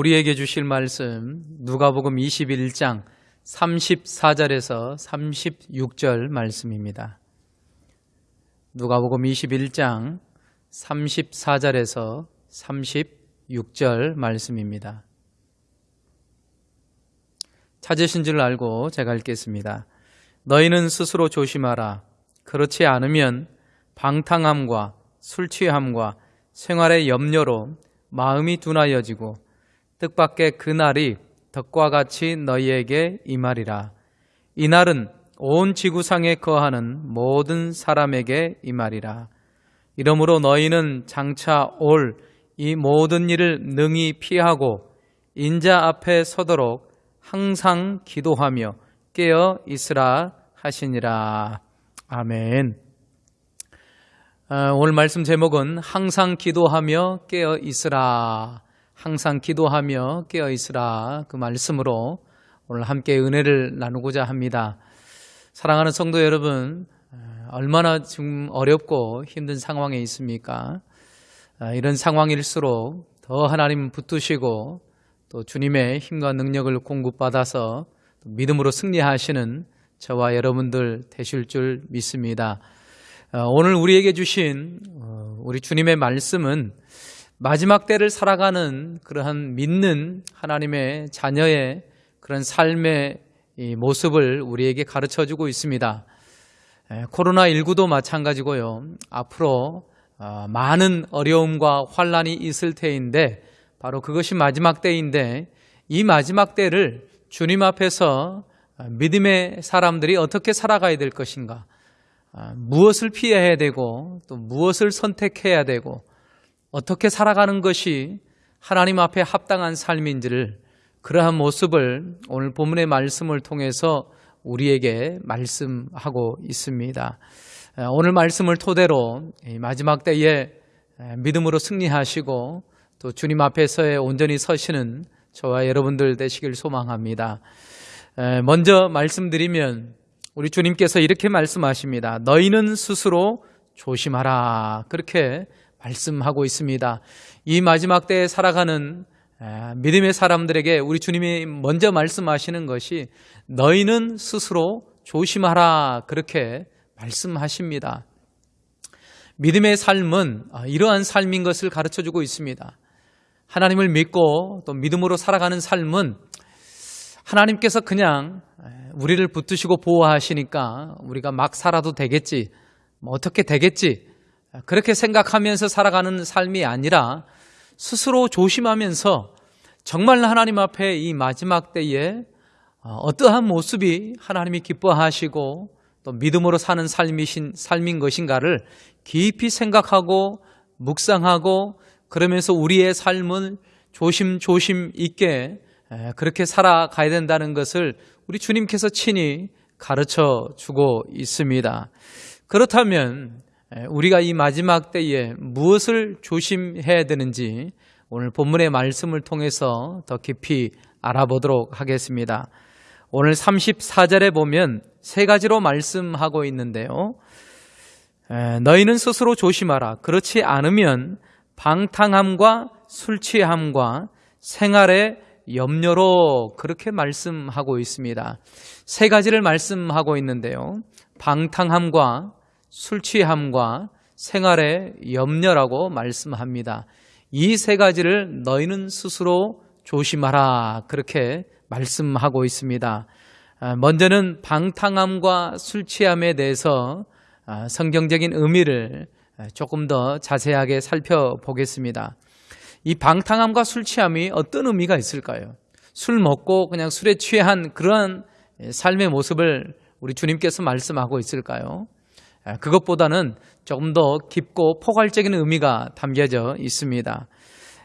우리에게 주실 말씀 누가복음 21장 34절에서 36절 말씀입니다. 누가복음 21장 34절에서 36절 말씀입니다. 찾으신 줄 알고 제가 읽겠습니다. 너희는 스스로 조심하라. 그렇지 않으면 방탕함과 술 취함과 생활의 염려로 마음이 둔하여지고 뜻밖의 그날이 덕과 같이 너희에게 임하리라. 이날은 온 지구상에 거하는 모든 사람에게 임하리라. 이러므로 너희는 장차 올 이 모든 일을 능히 피하고 인자 앞에 서도록 항상 기도하며 깨어 있으라 하시니라. 아멘. 아, 오늘 말씀 제목은 항상 기도하며 깨어 있으라. 항상 기도하며 깨어 있으라. 그 말씀으로 오늘 함께 은혜를 나누고자 합니다. 사랑하는 성도 여러분, 아, 얼마나 지금 어렵고 힘든 상황에 있습니까? 아, 이런 상황일수록 더 하나님 붙드시고 또 주님의 힘과 능력을 공급받아서 믿음으로 승리하시는 저와 여러분들 되실 줄 믿습니다. 어, 오늘 우리에게 주신 어, 우리 주님의 말씀은 마지막 때를 살아가는 그러한 믿는 하나님의 자녀의 그런 삶의 모습을 우리에게 가르쳐 주고 있습니다. 코로나19도 마찬가지고요. 앞으로 어, 많은 어려움과 환란이 있을 때인데 바로 그것이 마지막 때인데 이 마지막 때를 주님 앞에서 믿음의 사람들이 어떻게 살아가야 될 것인가? 아, 무엇을 피해야 되고 또 무엇을 선택해야 되고 어떻게 살아가는 것이 하나님 앞에 합당한 삶인지를 그러한 모습을 오늘 본문의 말씀을 통해서 우리에게 말씀하고 있습니다. 아, 오늘 말씀을 토대로 마지막 때에 믿음으로 승리하시고 또 주님 앞에서의 온전히 서시는 저와 여러분들 되시길 소망합니다. 먼저 말씀드리면 우리 주님께서 이렇게 말씀하십니다. 너희는 스스로 조심하라. 그렇게 말씀하고 있습니다. 이 마지막 때에 살아가는 믿음의 사람들에게 우리 주님이 먼저 말씀하시는 것이 너희는 스스로 조심하라. 그렇게 말씀하십니다. 믿음의 삶은 아, 이러한 삶인 것을 가르쳐 주고 있습니다. 하나님을 믿고 또 믿음으로 살아가는 삶은 하나님께서 그냥 우리를 붙드시고 보호하시니까 우리가 막 살아도 되겠지, 뭐 어떻게 되겠지, 그렇게 생각하면서 살아가는 삶이 아니라 스스로 조심하면서 정말 하나님 앞에 이 마지막 때에 어, 어떠한 모습이 하나님이 기뻐하시고 또 믿음으로 사는 삶이신 삶인 것인가를 깊이 생각하고 묵상하고 그러면서 우리의 삶을 조심조심 있게 그렇게 살아가야 된다는 것을 우리 주님께서 친히 가르쳐 주고 있습니다. 그렇다면 우리가 이 마지막 때에 무엇을 조심해야 되는지 오늘 본문의 말씀을 통해서 더 깊이 알아보도록 하겠습니다. 오늘 34절에 보면 세 가지로 말씀하고 있는데요. 너희는 스스로 조심하라. 그렇지 않으면 방탕함과 술 취함과 생활의 염려로 그렇게 말씀하고 있습니다. 세 가지를 말씀하고 있는데요. 방탕함과 술 취함과 생활의 염려라고 말씀합니다. 이 세 가지를 너희는 스스로 조심하라. 그렇게 말씀하고 있습니다. 아, 먼저는 방탕함과 술 취함에 대해서 아, 성경적인 의미를 조금 더 자세하게 살펴보겠습니다. 이 방탕함과 술 취함이 어떤 의미가 있을까요? 술 먹고 그냥 술에 취한 그런 삶의 모습을 우리 주님께서 말씀하고 있을까요? 그것보다는 조금 더 깊고 포괄적인 의미가 담겨져 있습니다.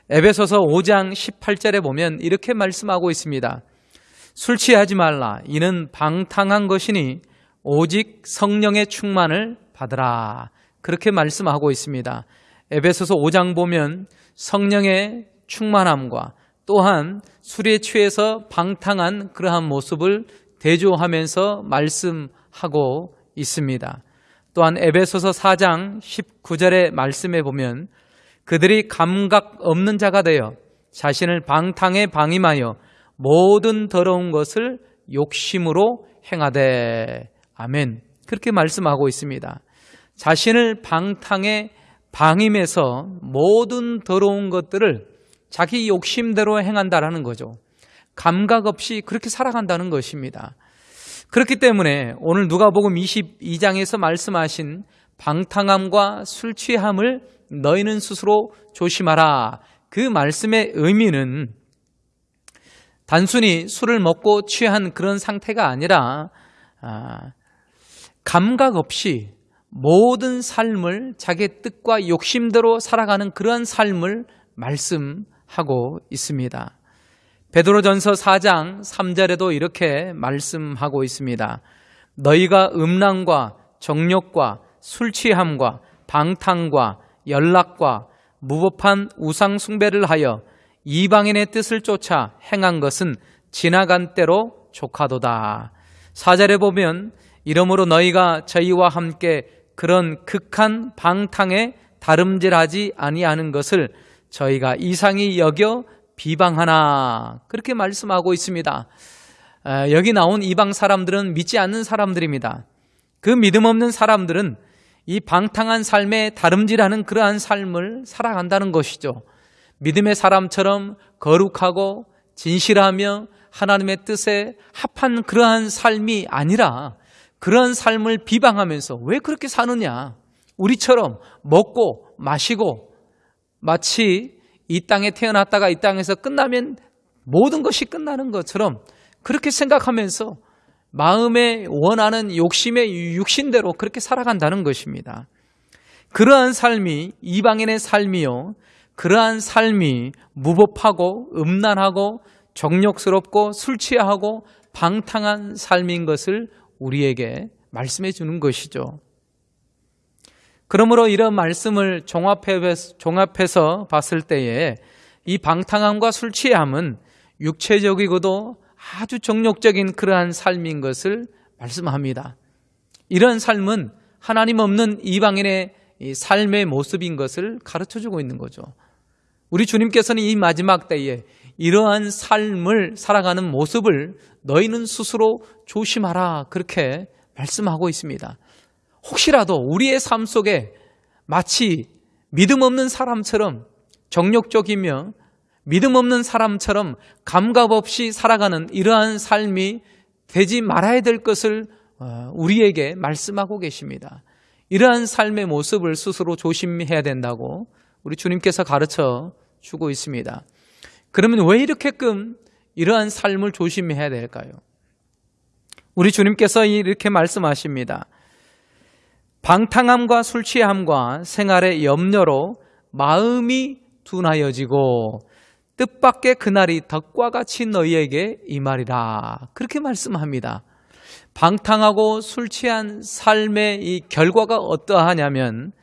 에베소서 5장 18절에 보면 이렇게 말씀하고 있습니다. 술 취하지 말라. 이는 방탕한 것이니 오직 성령의 충만을 받으라. 그렇게 말씀하고 있습니다. 에베소서 5장 보면 성령의 충만함과 또한 술에 취해서 방탕한 그러한 모습을 대조하면서 말씀하고 있습니다. 또한 에베소서 4장 19절의 말씀에 보면 그들이 감각 없는 자가 되어 자신을 방탕에 방임하여 모든 더러운 것을 욕심으로 행하되 아멘. 그렇게 말씀하고 있습니다. 자신을 방탕에 방임해서 모든 더러운 것들을 자기 욕심대로 행한다라는 거죠. 감각 없이 그렇게 살아간다는 것입니다. 그렇기 때문에 오늘 누가복음 22장에서 말씀하신 방탕함과 술 취함을 너희는 스스로 조심하라. 그 말씀의 의미는 단순히 술을 먹고 취한 그런 상태가 아니라 아, 감각 없이 모든 삶을 자기 뜻과 욕심대로 살아가는 그러한 삶을 말씀하고 있습니다. 베드로전서 4장 3절에도 이렇게 말씀하고 있습니다. 너희가 음란과 정욕과 술 취함과 방탕과 연락과 무법한 우상 숭배를 하여 이방인의 뜻을 쫓아 행한 것은 지나간 때로 조카도다. 사절에 보면 이러므로 너희가 저희와 함께 그런 극한 방탕에 다름질하지 아니하는 것을 저희가 이상히 여겨 비방하나 그렇게 말씀하고 있습니다. 여기 나온 이방 사람들은 믿지 않는 사람들입니다. 그 믿음 없는 사람들은 이 방탕한 삶에 다름질하는 그러한 삶을 살아간다는 것이죠. 믿음의 사람처럼 거룩하고 진실하며 하나님의 뜻에 합한 그러한 삶이 아니라 그러한 삶을 비방하면서 왜 그렇게 사느냐? 우리처럼 먹고 마시고 마치 이 땅에 태어났다가 이 땅에서 끝나면 모든 것이 끝나는 것처럼 그렇게 생각하면서 마음에 원하는 욕심의 육신대로 그렇게 살아간다는 것입니다. 그러한 삶이 이방인의 삶이요. 그러한 삶이 무법하고 음란하고 정욕스럽고 술 취하고 방탕한 삶인 것을 우리에게 말씀해 주는 것이죠. 그러므로 이런 말씀을 종합해서, 종합해서 봤을 때에 이 방탕함과 술 취함은 육체적이고도 아주 정욕적인 그러한 삶인 것을 말씀합니다. 이런 삶은 하나님 없는 이방인의 삶의 모습인 것을 가르쳐 주고 있는 거죠. 우리 주님께서는 이 마지막 때에 이러한 삶을 살아가는 모습을 너희는 스스로 조심하라 그렇게 말씀하고 있습니다. 혹시라도 우리의 삶 속에 마치 믿음 없는 사람처럼 정욕적이며 믿음 없는 사람처럼 감각 없이 살아가는 이러한 삶이 되지 말아야 될 것을 어, 우리에게 말씀하고 계십니다. 이러한 삶의 모습을 스스로 조심해야 된다고 우리 주님께서 가르쳐 주고 있습니다. 그러면 왜 이렇게끔 이러한 삶을 조심해야 될까요? 우리 주님께서 이렇게 말씀하십니다. 방탕함과 술 취함과 생활의 염려로 마음이 둔하여지고 뜻밖의 그날이 덕과 같이 너희에게 이 말이라. 그렇게 말씀합니다. 방탕하고 술 취한 삶의 이 결과가 어떠하냐면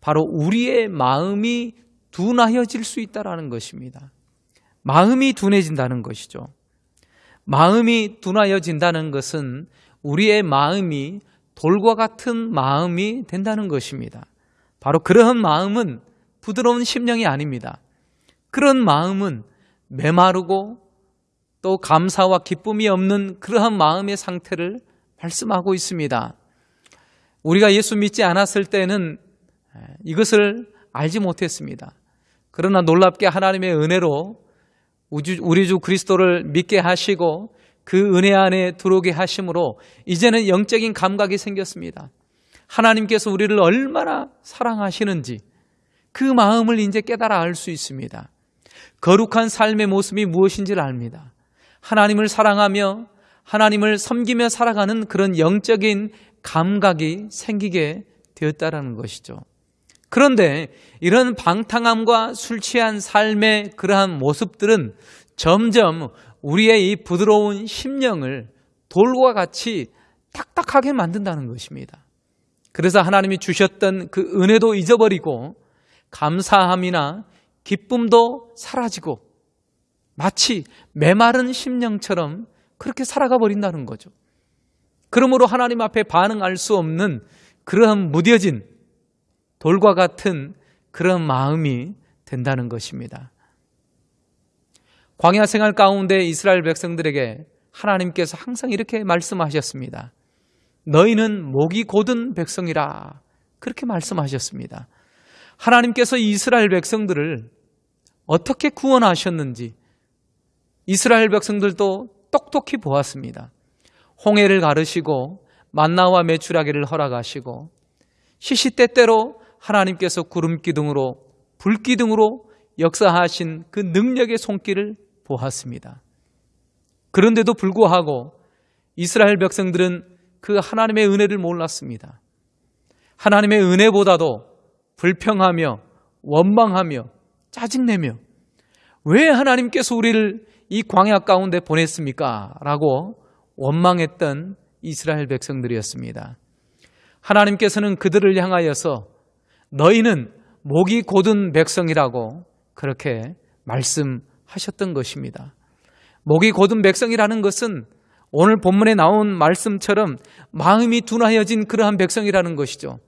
바로 우리의 마음이 둔하여질 수 있다라는 것입니다. 마음이 둔해진다는 것이죠. 마음이 둔하여진다는 것은 우리의 마음이 돌과 같은 마음이 된다는 것입니다. 바로 그러한 마음은 부드러운 심령이 아닙니다. 그런 마음은 메마르고 또 감사와 기쁨이 없는 그러한 마음의 상태를 말씀하고 있습니다. 우리가 예수 믿지 않았을 때는 이것을 알지 못했습니다. 그러나 놀랍게 하나님의 은혜로 우리 주 그리스도를 믿게 하시고 그 은혜 안에 들어오게 하심으로 이제는 영적인 감각이 생겼습니다. 하나님께서 우리를 얼마나 사랑하시는지 그 마음을 이제 깨달아 알 수 있습니다. 거룩한 삶의 모습이 무엇인지를 압니다. 하나님을 사랑하며 하나님을 섬기며 살아가는 그런 영적인 감각이 생기게 되었다라는 것이죠. 그런데 이런 방탕함과 술 취한 삶의 그러한 모습들은 점점 우리의 이 부드러운 심령을 돌과 같이 딱딱하게 만든다는 것입니다. 그래서 하나님이 주셨던 그 은혜도 잊어버리고 감사함이나 기쁨도 사라지고 마치 메마른 심령처럼 그렇게 살아가 버린다는 거죠. 그러므로 하나님 앞에 반응할 수 없는 그러한 무뎌진 돌과 같은 그런 마음이 된다는 것입니다. 광야 생활 가운데 이스라엘 백성들에게 하나님께서 항상 이렇게 말씀하셨습니다. 너희는 목이 곧은 백성이라. 그렇게 말씀하셨습니다. 하나님께서 이스라엘 백성들을 어떻게 구원하셨는지 이스라엘 백성들도 똑똑히 보았습니다. 홍해를 가르시고 만나와 메추라기를 허락하시고 시시때때로 하나님께서 구름 기둥으로 불 기둥으로 역사하신 그 능력의 손길을 보았습니다. 그런데도 불구하고 이스라엘 백성들은 그 하나님의 은혜를 몰랐습니다. 하나님의 은혜보다도 불평하며 원망하며 짜증내며 왜 하나님께서 우리를 이 광야 가운데 보냈습니까? 라고 원망했던 이스라엘 백성들이었습니다. 하나님께서는 그들을 향하여서 너희는 목이 곧은 백성이라고 그렇게 말씀 하셨던 것입니다. 목이 곧은 백성이라는 것은 오늘 본문에 나온 말씀처럼 마음이 둔하여진 그러한 백성이라는 것이죠.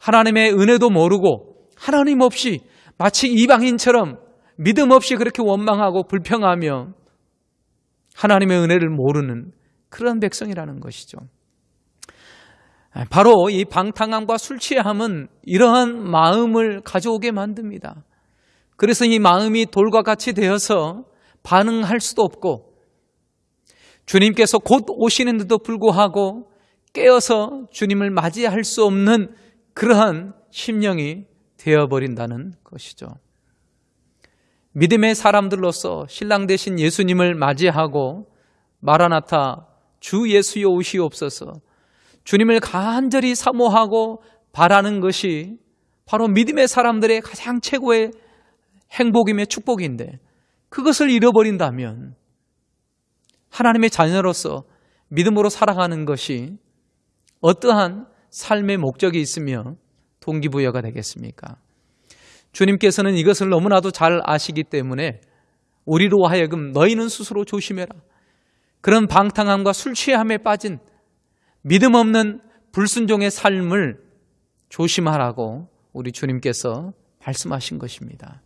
하나님의 은혜도 모르고 하나님 없이 마치 이방인처럼 믿음 없이 그렇게 원망하고 불평하며 하나님의 은혜를 모르는 그런 백성이라는 것이죠. 바로 이 방탕함과 술 취함은 이러한 마음을 가져오게 만듭니다. 그래서 이 마음이 돌과 같이 되어서 반응할 수도 없고 주님께서 곧 오시는데도 불구하고 깨어서 주님을 맞이할 수 없는 그러한 심령이 되어버린다는 것이죠. 믿음의 사람들로서 신랑 되신 예수님을 맞이하고 마라나타 주 예수여 오시옵소서 주님을 간절히 사모하고 바라는 것이 바로 믿음의 사람들의 가장 최고의 행복이며 축복인데 그것을 잃어버린다면 하나님의 자녀로서 믿음으로 살아가는 것이 어떠한 삶의 목적이 있으며 동기부여가 되겠습니까? 주님께서는 이것을 너무나도 잘 아시기 때문에 우리로 하여금 너희는 스스로 조심해라. 그런 방탕함과 술 취함에 빠진 믿음 없는 불순종의 삶을 조심하라고 우리 주님께서 말씀하신 것입니다.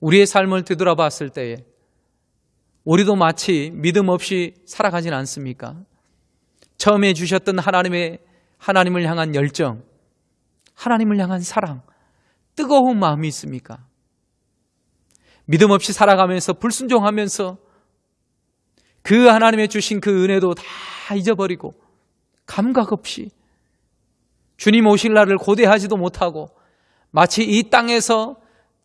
우리의 삶을 되돌아봤을 때에 우리도 마치 믿음 없이 살아가진 않습니까? 처음에 주셨던 하나님의 하나님을 향한 열정, 하나님을 향한 사랑, 뜨거운 마음이 있습니까? 믿음 없이 살아가면서 불순종하면서 그 하나님의 주신 그 은혜도 다 잊어버리고 감각 없이 주님 오실 날을 고대하지도 못하고 마치 이 땅에서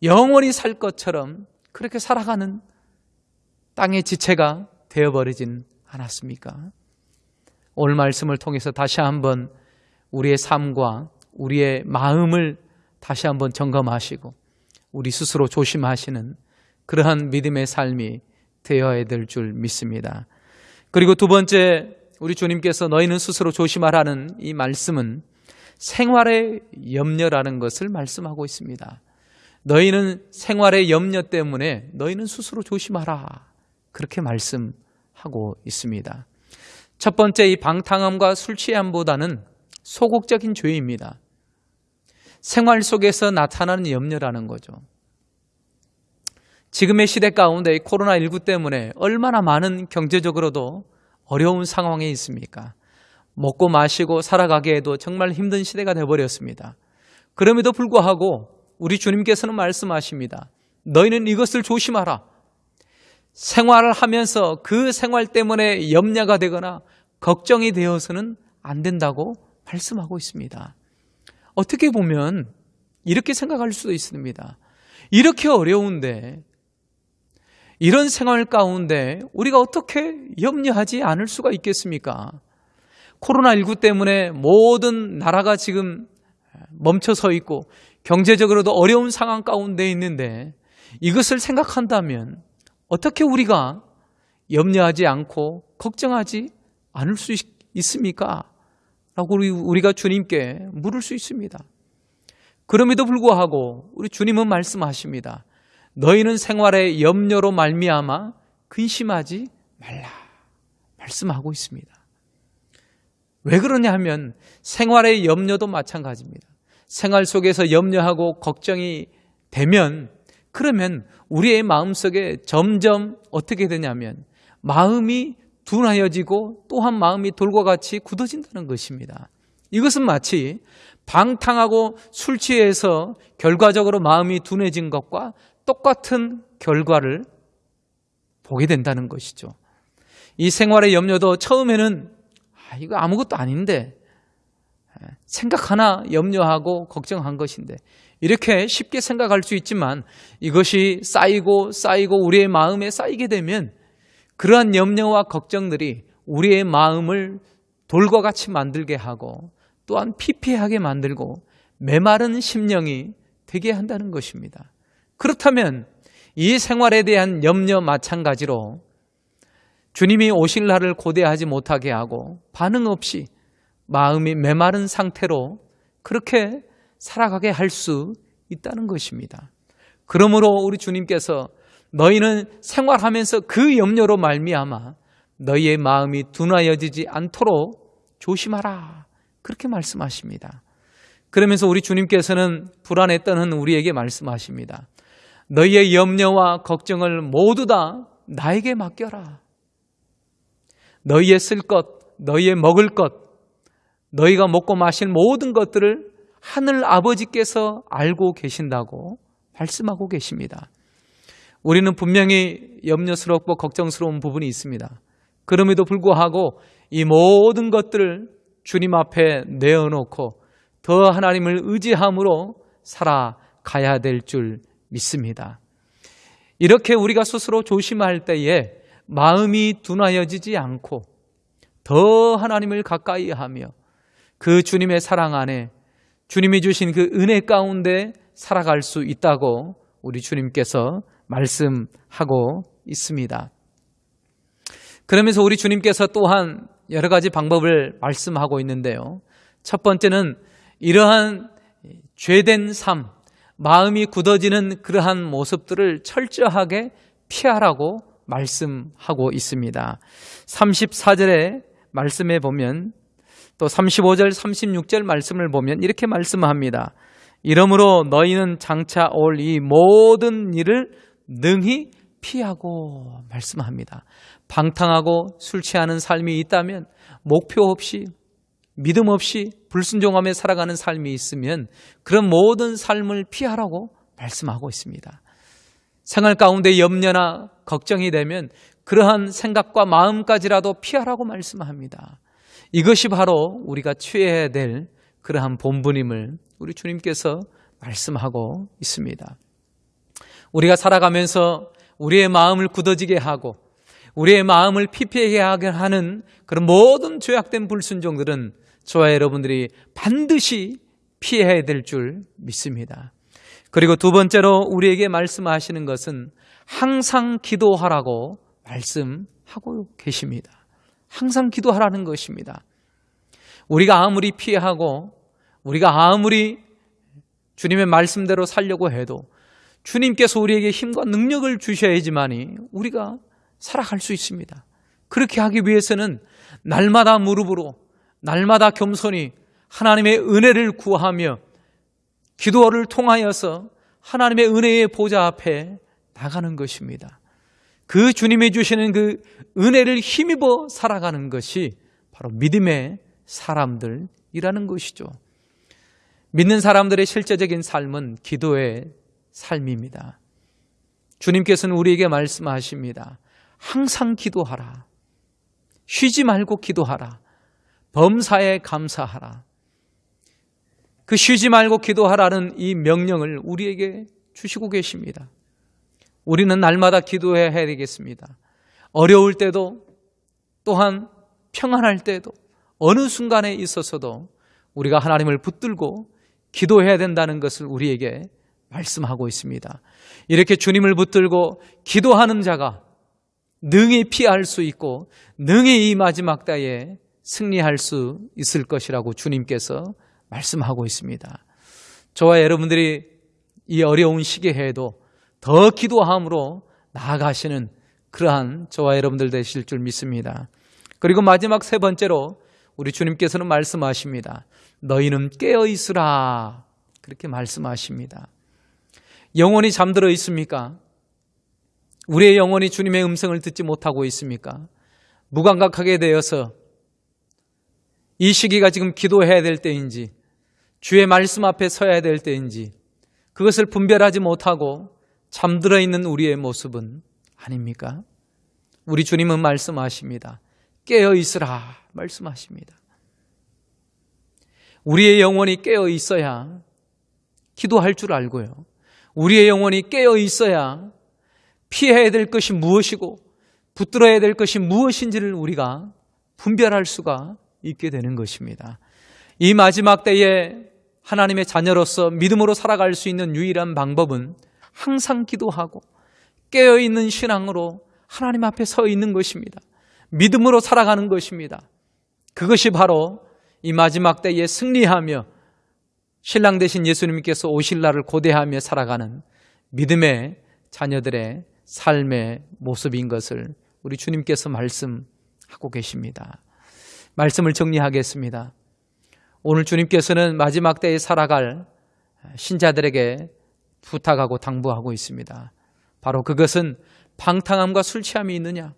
영원히 살 것처럼 그렇게 살아가는 땅의 지체가 되어버리진 않았습니까? 오늘 말씀을 통해서 다시 한번 우리의 삶과 우리의 마음을 다시 한번 점검하시고 우리 스스로 조심하시는 그러한 믿음의 삶이 되어야 될 줄 믿습니다. 그리고 두 번째 우리 주님께서 너희는 스스로 조심하라는 이 말씀은 생활의 염려라는 것을 말씀하고 있습니다. 너희는 생활의 염려 때문에 너희는 스스로 조심하라. 그렇게 말씀하고 있습니다. 첫 번째 이 방탕함과 술 취함보다는 소극적인 죄입니다. 생활 속에서 나타나는 염려라는 거죠. 지금의 시대 가운데 코로나19 때문에 얼마나 많은 경제적으로도 어려운 상황에 있습니까? 먹고 마시고 살아가기에도 정말 힘든 시대가 되어버렸습니다. 그럼에도 불구하고 우리 주님께서는 말씀하십니다. 너희는 이것을 조심하라. 생활을 하면서 그 생활 때문에 염려가 되거나 걱정이 되어서는 안 된다고 말씀하고 있습니다. 어떻게 보면 이렇게 생각할 수도 있습니다. 이렇게 어려운데 이런 생활 가운데 우리가 어떻게 염려하지 않을 수가 있겠습니까? 코로나19 때문에 모든 나라가 지금 멈춰 서 있고 경제적으로도 어려운 상황 가운데 있는데 이것을 생각한다면 어떻게 우리가 염려하지 않고 걱정하지 않을 수 있습니까? 라고 우리가 주님께 물을 수 있습니다. 그럼에도 불구하고 우리 주님은 말씀하십니다. 너희는 생활의 염려로 말미암아 근심하지 말라. 말씀하고 있습니다. 왜 그러냐 하면 생활의 염려도 마찬가지입니다. 생활 속에서 염려하고 걱정이 되면 그러면 우리의 마음속에 점점 어떻게 되냐면 마음이 둔하여지고 또한 마음이 돌과 같이 굳어진다는 것입니다. 이것은 마치 방탕하고 술 취해서 결과적으로 마음이 둔해진 것과 똑같은 결과를 보게 된다는 것이죠. 이 생활의 염려도 처음에는 아, 이거 아무것도 아닌데 생각 하나 염려하고 걱정한 것인데 이렇게 쉽게 생각할 수 있지만 이것이 쌓이고 쌓이고 우리의 마음에 쌓이게 되면 그러한 염려와 걱정들이 우리의 마음을 돌과 같이 만들게 하고 또한 피폐하게 만들고 메마른 심령이 되게 한다는 것입니다. 그렇다면 이 생활에 대한 염려 마찬가지로 주님이 오실 날을 고대하지 못하게 하고 반응 없이 마음이 메마른 상태로 그렇게 살아가게 할 수 있다는 것입니다. 그러므로 우리 주님께서 너희는 생활하면서 그 염려로 말미암아 너희의 마음이 둔하여지지 않도록 조심하라. 그렇게 말씀하십니다. 그러면서 우리 주님께서는 불안에 떠는 우리에게 말씀하십니다. 너희의 염려와 걱정을 모두 다 나에게 맡겨라. 너희의 쓸 것, 너희의 먹을 것, 너희가 먹고 마실 모든 것들을 하늘 아버지께서 알고 계신다고 말씀하고 계십니다. 우리는 분명히 염려스럽고 걱정스러운 부분이 있습니다. 그럼에도 불구하고 이 모든 것들을 주님 앞에 내어놓고 더 하나님을 의지함으로 살아가야 될 줄 믿습니다. 이렇게 우리가 스스로 조심할 때에 마음이 둔하여지지 않고 더 하나님을 가까이 하며 그 주님의 사랑 안에 주님이 주신 그 은혜 가운데 살아갈 수 있다고 우리 주님께서 말씀하고 있습니다. 그러면서 우리 주님께서 또한 여러 가지 방법을 말씀하고 있는데요. 첫 번째는 이러한 죄된 삶, 마음이 굳어지는 그러한 모습들을 철저하게 피하라고 말씀하고 있습니다. 34절에 말씀해 보면 또 35절, 36절 말씀을 보면 이렇게 말씀합니다. 이러므로 너희는 장차 올 이 모든 일을 능히 피하고 말씀합니다. 방탕하고 술 취하는 삶이 있다면 목표 없이 믿음 없이 불순종하며 살아가는 삶이 있으면 그런 모든 삶을 피하라고 말씀하고 있습니다. 생활 가운데 염려나 걱정이 되면 그러한 생각과 마음까지라도 피하라고 말씀합니다. 이것이 바로 우리가 취해야 될 그러한 본분임을 우리 주님께서 말씀하고 있습니다. 우리가 살아가면서 우리의 마음을 굳어지게 하고 우리의 마음을 피폐하게 하는 그런 모든 죄악된 불순종들은 저와 여러분들이 반드시 피해야 될 줄 믿습니다. 그리고 두 번째로 우리에게 말씀하시는 것은 항상 기도하라고 말씀하고 계십니다. 항상 기도하라는 것입니다. 우리가 아무리 피하고 우리가 아무리 주님의 말씀대로 살려고 해도 주님께서 우리에게 힘과 능력을 주셔야지만이 우리가 살아갈 수 있습니다. 그렇게 하기 위해서는 날마다 무릎으로 날마다 겸손히 하나님의 은혜를 구하며 기도를 통하여서 하나님의 은혜의 보좌 앞에 나가는 것입니다. 그 주님이 주시는 그 은혜를 힘입어 살아가는 것이 바로 믿음의 사람들이라는 것이죠. 믿는 사람들의 실제적인 삶은 기도의 삶입니다. 주님께서는 우리에게 말씀하십니다. 항상 기도하라. 쉬지 말고 기도하라. 범사에 감사하라. 그 쉬지 말고 기도하라는 이 명령을 우리에게 주시고 계십니다. 우리는 날마다 기도해야 되겠습니다. 어려울 때도 또한 평안할 때도 어느 순간에 있어서도 우리가 하나님을 붙들고 기도해야 된다는 것을 우리에게 말씀하고 있습니다. 이렇게 주님을 붙들고 기도하는 자가 능히 피할 수 있고 능히 이 마지막 때에 승리할 수 있을 것이라고 주님께서 말씀하고 있습니다. 저와 여러분들이 이 어려운 시기에도 더 기도함으로 나아가시는 그러한 저와 여러분들 되실 줄 믿습니다. 그리고 마지막 세 번째로 우리 주님께서는 말씀하십니다. 너희는 깨어 있으라. 그렇게 말씀하십니다. 영혼이 잠들어 있습니까? 우리의 영혼이 주님의 음성을 듣지 못하고 있습니까? 무감각하게 되어서 이 시기가 지금 기도해야 될 때인지 주의 말씀 앞에 서야 될 때인지 그것을 분별하지 못하고 잠들어 있는 우리의 모습은 아닙니까? 우리 주님은 말씀하십니다. 깨어 있으라 말씀하십니다. 우리의 영혼이 깨어 있어야 기도할 줄 알고요. 우리의 영혼이 깨어 있어야 피해야 될 것이 무엇이고 붙들어야 될 것이 무엇인지를 우리가 분별할 수가 있게 되는 것입니다. 이 마지막 때에 하나님의 자녀로서 믿음으로 살아갈 수 있는 유일한 방법은 항상 기도하고 깨어있는 신앙으로 하나님 앞에 서 있는 것입니다. 믿음으로 살아가는 것입니다. 그것이 바로 이 마지막 때에 승리하며 신랑 되신 예수님께서 오실 날을 고대하며 살아가는 믿음의 자녀들의 삶의 모습인 것을 우리 주님께서 말씀하고 계십니다. 말씀을 정리하겠습니다. 오늘 주님께서는 마지막 때에 살아갈 신자들에게 부탁하고 당부하고 있습니다. 바로 그것은 방탕함과 술 취함이 있느냐?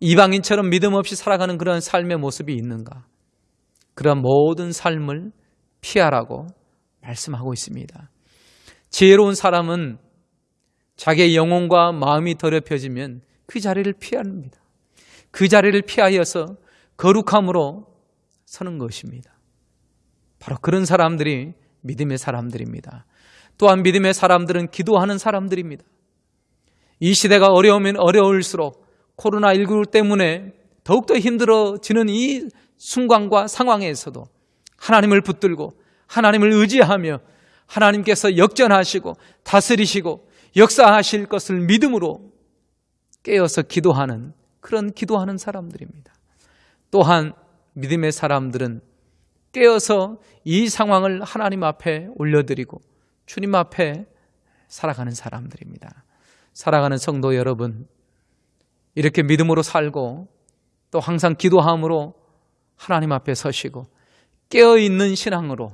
이방인처럼 믿음 없이 살아가는 그런 삶의 모습이 있는가? 그런 모든 삶을 피하라고 말씀하고 있습니다. 지혜로운 사람은 자기의 영혼과 마음이 더럽혀지면 그 자리를 피합니다. 그 자리를 피하여서 거룩함으로 서는 것입니다. 바로 그런 사람들이 믿음의 사람들입니다. 또한 믿음의 사람들은 기도하는 사람들입니다. 이 시대가 어려우면 어려울수록 코로나19 때문에 더욱더 힘들어지는 이 순간과 상황에서도 하나님을 붙들고 하나님을 의지하며 하나님께서 역전하시고 다스리시고 역사하실 것을 믿음으로 깨어서 기도하는 그런 기도하는 사람들입니다. 또한 믿음의 사람들은 깨어서 이 상황을 하나님 앞에 올려드리고 주님 앞에 살아가는 사람들입니다. 살아가는 성도 여러분, 이렇게 믿음으로 살고 또 항상 기도함으로 하나님 앞에 서시고 깨어있는 신앙으로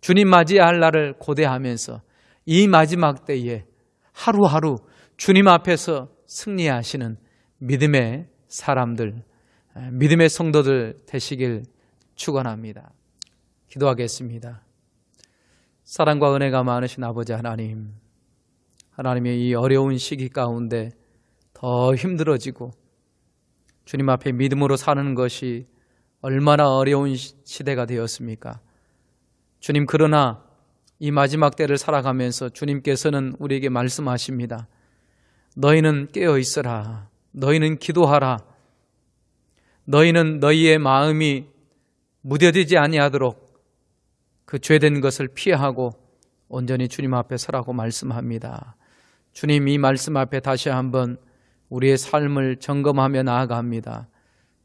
주님 맞이할 날을 고대하면서 이 마지막 때에 하루하루 주님 앞에서 승리하시는 믿음의 사람들, 믿음의 성도들 되시길 축원합니다. 기도하겠습니다. 사랑과 은혜가 많으신 아버지 하나님, 하나님의 이 어려운 시기 가운데 더 힘들어지고 주님 앞에 믿음으로 사는 것이 얼마나 어려운 시대가 되었습니까? 주님, 그러나 이 마지막 때를 살아가면서 주님께서는 우리에게 말씀하십니다. 너희는 깨어 있어라. 너희는 기도하라. 너희는 너희의 마음이 무뎌지지 아니하도록 그 죄된 것을 피하고 온전히 주님 앞에 서라고 말씀합니다. 주님 이 말씀 앞에 다시 한번 우리의 삶을 점검하며 나아갑니다.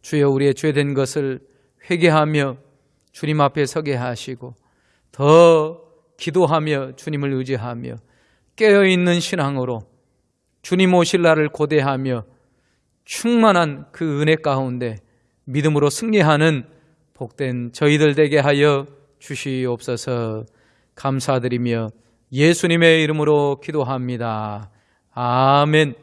주여 우리의 죄된 것을 회개하며 주님 앞에 서게 하시고 더 기도하며 주님을 의지하며 깨어있는 신앙으로 주님 오실 날을 고대하며 충만한 그 은혜 가운데 믿음으로 승리하는 복된 저희들 되게 하여 주시옵소서 감사드리며 예수님의 이름으로 기도합니다. 아멘.